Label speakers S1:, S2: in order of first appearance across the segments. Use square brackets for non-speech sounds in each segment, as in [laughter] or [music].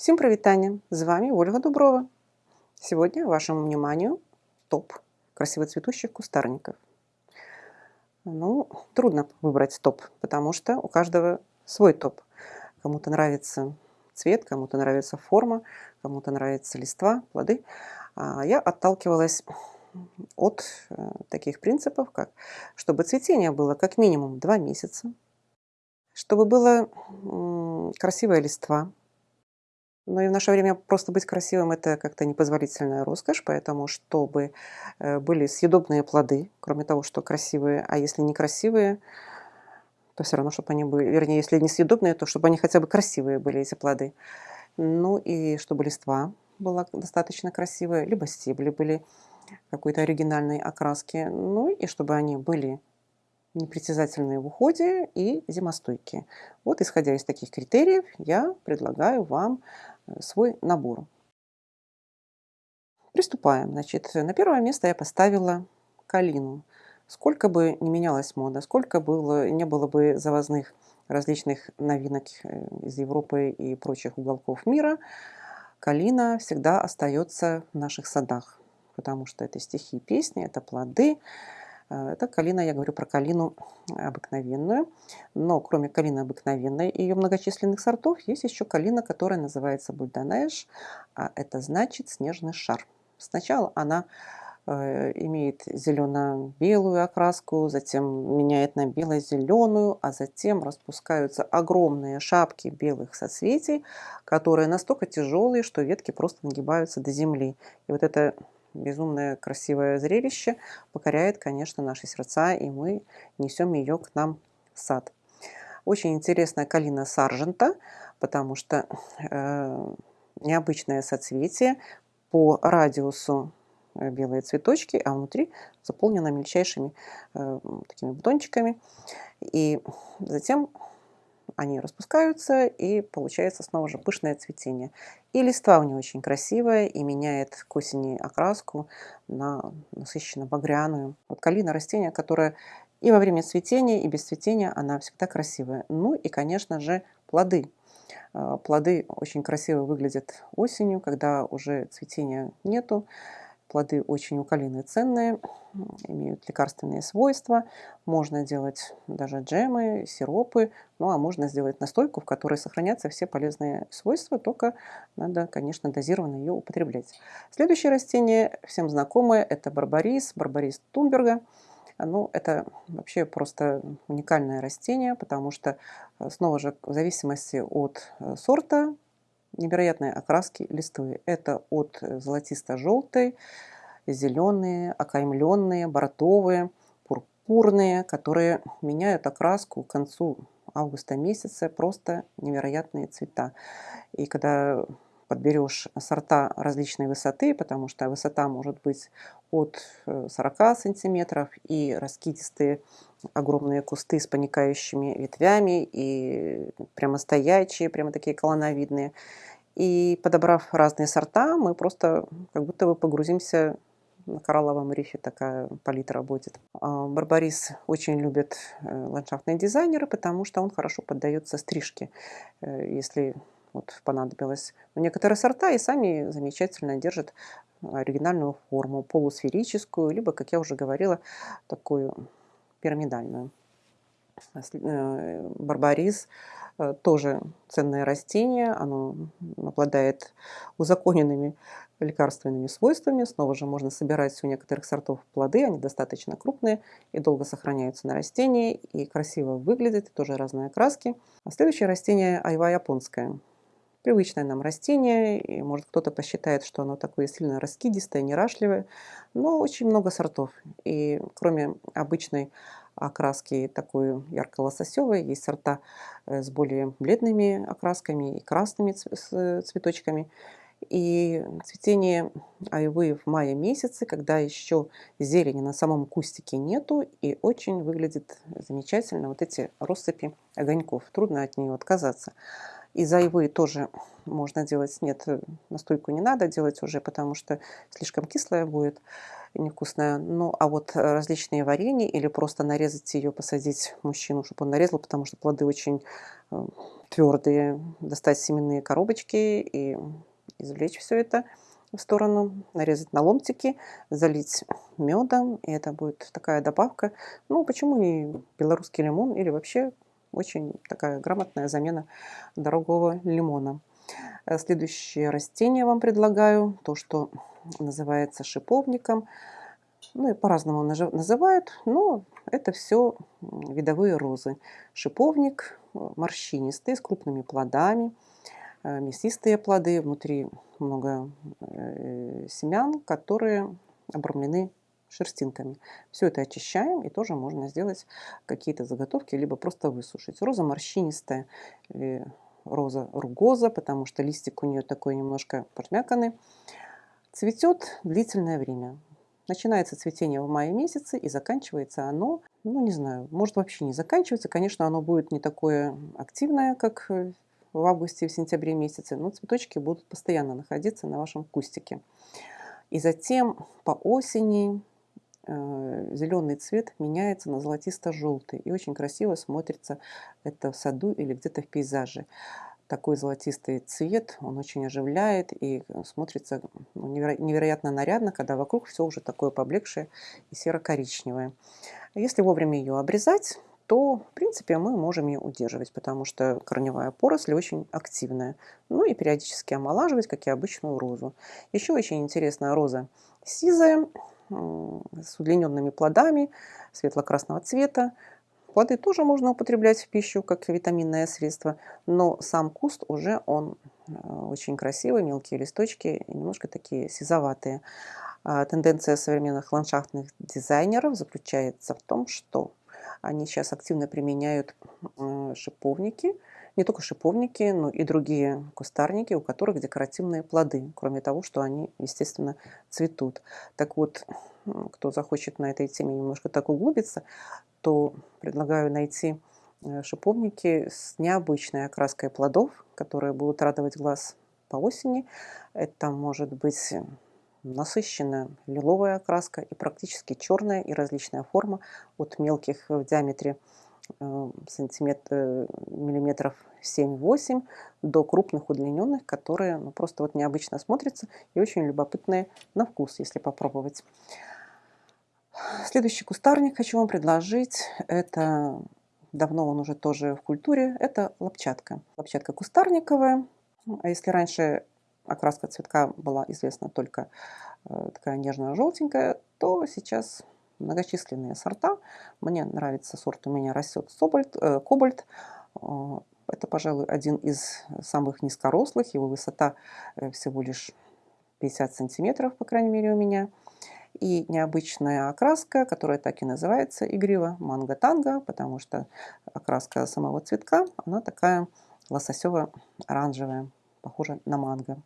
S1: Всем привитание! С вами Ольга Дуброва. Сегодня вашему вниманию топ красиво цветущих кустарников. Ну, трудно выбрать топ, потому что у каждого свой топ. Кому-то нравится цвет, кому-то нравится форма, кому-то нравится листва, плоды. А я отталкивалась от э, таких принципов, как чтобы цветение было как минимум 2 месяца, чтобы была красивая листва, но и в наше время просто быть красивым – это как-то непозволительная роскошь, поэтому чтобы э, были съедобные плоды, кроме того, что красивые, а если некрасивые, то все равно, чтобы они были, вернее, если не съедобные, то чтобы они хотя бы красивые были, эти плоды. Ну и чтобы листва была достаточно красивая, либо стебли были какой-то оригинальной окраски, ну и чтобы они были непритязательные в уходе и зимостойкие. Вот исходя из таких критериев, я предлагаю вам свой набор. Приступаем. Значит, на первое место я поставила калину. Сколько бы ни менялась мода, сколько было, не было бы завозных различных новинок э, из Европы и прочих уголков мира, калина всегда остается в наших садах, потому что это стихи песни, это плоды, это калина, я говорю про калину обыкновенную. Но кроме калины обыкновенной и ее многочисленных сортов, есть еще калина, которая называется бульдонеж, а это значит снежный шар. Сначала она э, имеет зелено-белую окраску, затем меняет на бело-зеленую, а затем распускаются огромные шапки белых соцветий, которые настолько тяжелые, что ветки просто нагибаются до земли. И вот это безумное красивое зрелище покоряет, конечно, наши сердца, и мы несем ее к нам в сад. Очень интересная калина саржента, потому что э, необычное соцветие по радиусу э, белые цветочки, а внутри заполнено мельчайшими э, такими бутончиками. И затем они распускаются, и получается снова же пышное цветение. И листва у нее очень красивая, и меняет к осени окраску на насыщенно багряную. Вот калина растение, которое и во время цветения, и без цветения она всегда красивая. Ну и, конечно же, плоды. А, плоды очень красиво выглядят осенью, когда уже цветения нету. Плоды очень у калины ценные, имеют лекарственные свойства. Можно делать даже джемы, сиропы, ну а можно сделать настойку, в которой сохранятся все полезные свойства, только надо, конечно, дозированно ее употреблять. Следующее растение, всем знакомое, это барбарис, барбарис Тунберга. Ну, это вообще просто уникальное растение, потому что, э, снова же, в зависимости от э, сорта, невероятные окраски листвы. Это от золотисто-желтой, зеленые, окаймленные, бордовые, пурпурные, которые меняют окраску к концу августа месяца. Просто невероятные цвета. И когда подберешь сорта различной высоты, потому что высота может быть от 40 э, сантиметров и раскидистые огромные кусты с поникающими ветвями и прямо стоячие, прямо такие колоновидные. И подобрав разные сорта, мы просто как будто бы погрузимся на коралловом рифе такая палитра будет. А, барбарис очень любят э, ландшафтные дизайнеры, потому что он хорошо поддается стрижке. Э, если вот понадобилось. Но некоторые сорта и сами замечательно держат оригинальную форму, полусферическую, либо, как я уже говорила, такую пирамидальную. Э, барбарис э, тоже ценное растение, оно обладает узаконенными лекарственными свойствами. Снова же можно собирать у некоторых сортов плоды, они достаточно крупные и долго сохраняются на растении, и красиво выглядят, тоже разные окраски. А следующее растение айва японская привычное нам растение, и может кто-то посчитает, что оно такое сильно раскидистое, нерашливое, но очень много сортов. И кроме обычной окраски такой ярко-лососевой, есть сорта э, с более бледными окрасками и красными цветочками. И цветение айвы в мае месяце, когда еще зелени на самом кустике нету, и очень выглядит замечательно вот эти россыпи огоньков. Трудно от нее отказаться. Из айвы тоже можно делать, нет, настойку не надо делать уже, потому что слишком кислая будет, невкусная. Ну, а вот различные варенья или просто нарезать ее, посадить мужчину, чтобы он нарезал, потому что плоды очень э, твердые, достать семенные коробочки и извлечь все это в сторону, нарезать на ломтики, залить медом, и это будет такая добавка. Ну, почему не белорусский лимон или вообще очень такая грамотная замена дорогого лимона. Э, следующее растение вам предлагаю, то, что называется шиповником. Ну и по-разному называют, но это все видовые розы. Шиповник э, морщинистый, с крупными плодами, э, мясистые плоды, внутри много семян, которые обрамлены шерстинками. Все это очищаем, и тоже можно сделать какие-то заготовки, либо просто высушить. Роза морщинистая, роза ругоза, потому что листик у нее такой немножко подмяканный. Цветет длительное время. Начинается цветение в мае месяце и заканчивается оно, ну не знаю, может вообще не заканчивается. Конечно, оно будет не такое активное, как в августе и в сентябре месяце, но цветочки будут постоянно находиться на вашем кустике. И затем по осени э, зеленый цвет меняется на золотисто-желтый. И очень красиво смотрится это в саду или где-то в пейзаже такой золотистый цвет, он очень оживляет и смотрится ну, невероятно нарядно, когда вокруг все уже такое поблекшее и серо-коричневое. Если вовремя ее обрезать, то, в принципе, мы можем ее удерживать, потому что корневая поросль очень активная. Ну и периодически омолаживать, как и обычную розу. Еще очень интересная роза сизая, с удлиненными плодами, светло-красного цвета. Плоды тоже можно употреблять в пищу, как витаминное средство, но сам куст уже он э, очень красивый, мелкие листочки, немножко такие сизоватые. А тенденция современных ландшафтных дизайнеров заключается в том, что они сейчас активно применяют э, шиповники, не только шиповники, но и другие кустарники, у которых декоративные плоды, кроме того, что они, естественно, цветут. Так вот, кто захочет на этой теме немножко так углубиться, то предлагаю найти э, шиповники с необычной окраской плодов, которые будут радовать глаз по осени. Это может быть насыщенная лиловая окраска и практически черная и различная форма от мелких в диаметре э, сантиметр, э, миллиметров 7-8 до крупных удлиненных, которые ну, просто вот необычно смотрятся и очень любопытные на вкус, если попробовать. Следующий кустарник хочу вам предложить. Это давно он уже тоже в культуре. Это лопчатка. Лопчатка кустарниковая. А если раньше окраска цветка была известна только э, такая нежно-желтенькая, то сейчас многочисленные сорта. Мне нравится сорт, у меня растет собольт, э, кобальт. Э, это, пожалуй, один из самых низкорослых. Его высота э, всего лишь 50 сантиметров, по крайней мере, у меня и необычная окраска, которая так и называется игриво манго-танго, потому что окраска самого цветка, она такая лососево-оранжевая, похожа на манго.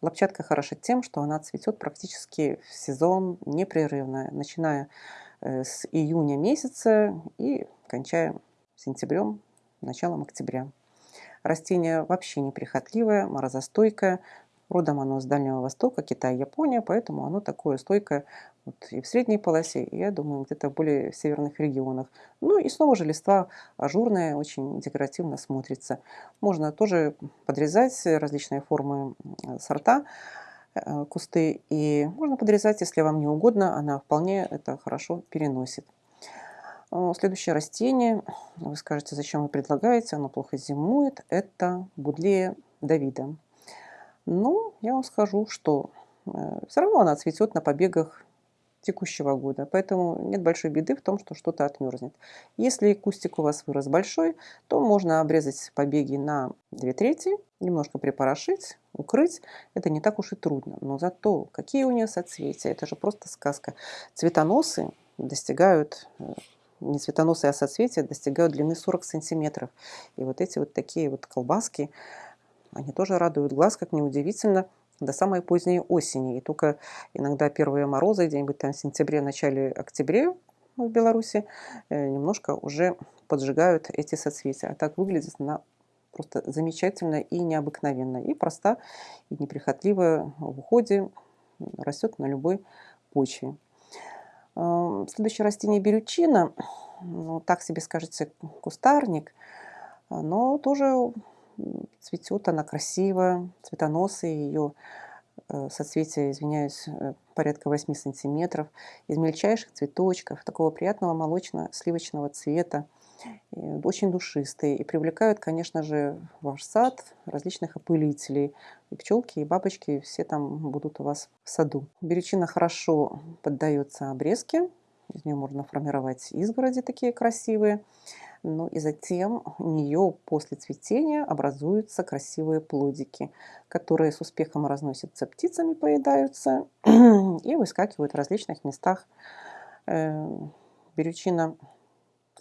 S1: Лопчатка хороша тем, что она цветет практически в сезон непрерывно, начиная э, с июня месяца и кончая сентябрем, началом октября. Растение вообще неприхотливое, морозостойкое, Родом оно с Дальнего Востока, Китай, Япония, поэтому оно такое стойкое вот и в средней полосе, и, я думаю, где-то более в северных регионах. Ну и снова же листва ажурная, очень декоративно смотрится. Можно тоже подрезать различные формы сорта, э, кусты, и можно подрезать, если вам не угодно, она вполне это хорошо переносит. Следующее растение, вы скажете, зачем вы предлагаете, оно плохо зимует, это будлея Давида. Ну, я вам скажу, что э, все равно она цветет на побегах текущего года, поэтому нет большой беды в том, что что-то отмерзнет. Если кустик у вас вырос большой, то можно обрезать побеги на 2 трети, немножко припорошить, укрыть. Это не так уж и трудно. Но зато какие у нее соцветия, это же просто сказка. Цветоносы достигают э, не цветоносы, а соцветия достигают длины 40 сантиметров. И вот эти вот такие вот колбаски, они тоже радуют глаз, как неудивительно, до самой поздней осени. И только иногда первые морозы, где-нибудь там в сентябре, начале октябре в Беларуси, э, немножко уже поджигают эти соцветия. А так выглядит она просто замечательно и необыкновенно. И проста, и неприхотливая в уходе, растет на любой почве. Э, следующее растение берючина, ну, так себе скажете, кустарник, но тоже цветет она красиво, цветоносые, ее э, соцветия, извиняюсь, э, порядка 8 сантиметров, из мельчайших цветочков, такого приятного молочно-сливочного цвета, очень душистые и привлекают, конечно же, ваш сад различных опылителей. И пчелки, и бабочки, все там будут у вас в саду. Беречина хорошо поддается обрезке, из нее можно формировать изгороди такие красивые. Ну и затем у нее после цветения образуются красивые плодики, которые с успехом разносятся птицами, поедаются [clears throat] и выскакивают в различных местах. Э, берючина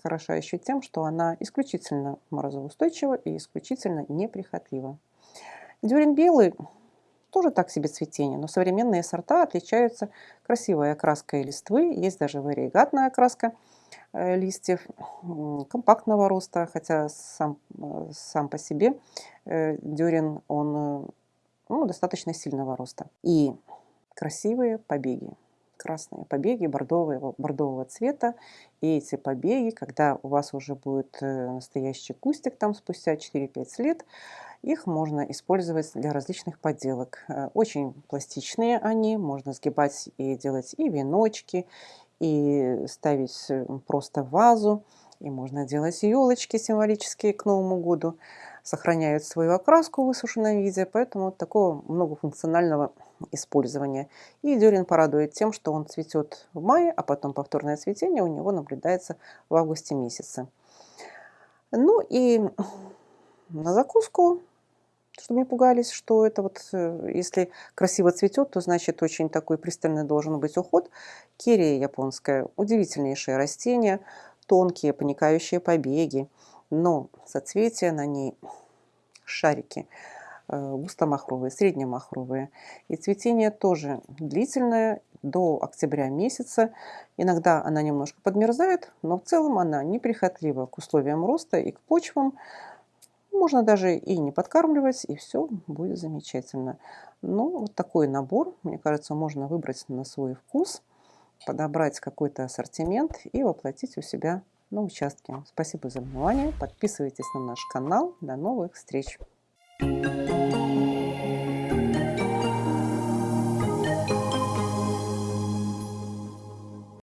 S1: хороша еще тем, что она исключительно морозоустойчива и исключительно неприхотлива. Дюрин белый тоже так себе цветение, но современные сорта отличаются красивой окраской листвы, есть даже варигатная окраска э, листьев компактного роста, хотя сам, э, сам по себе э, дюрин, он ну, достаточно сильного роста. И красивые побеги красные побеги бордового, бордового цвета. И эти побеги, когда у вас уже будет настоящий кустик там спустя 4-5 лет, их можно использовать для различных подделок. Э, очень пластичные они, можно сгибать и делать и веночки, и ставить э, просто вазу, и можно делать елочки символические к Новому году. Сохраняют свою окраску в высушенном виде, поэтому такого многофункционального использования. И дюрин порадует тем, что он цветет в мае, а потом повторное цветение у него наблюдается в августе месяце. Ну и на закуску, чтобы не пугались, что это вот, э, если красиво цветет, то значит очень такой пристальный должен быть уход. Кирия японская, удивительнейшее растение, тонкие поникающие побеги, но соцветия на ней шарики – Э, густомахровые, среднемахровые. И цветение тоже длительное, до октября месяца. Иногда она немножко подмерзает, но в целом она неприхотлива к условиям роста и к почвам. Можно даже и не подкармливать, и все будет замечательно. Ну, вот такой набор, мне кажется, можно выбрать на свой вкус, подобрать какой-то ассортимент и воплотить у себя на участке. Спасибо за внимание. Подписывайтесь на наш канал. До новых встреч! Música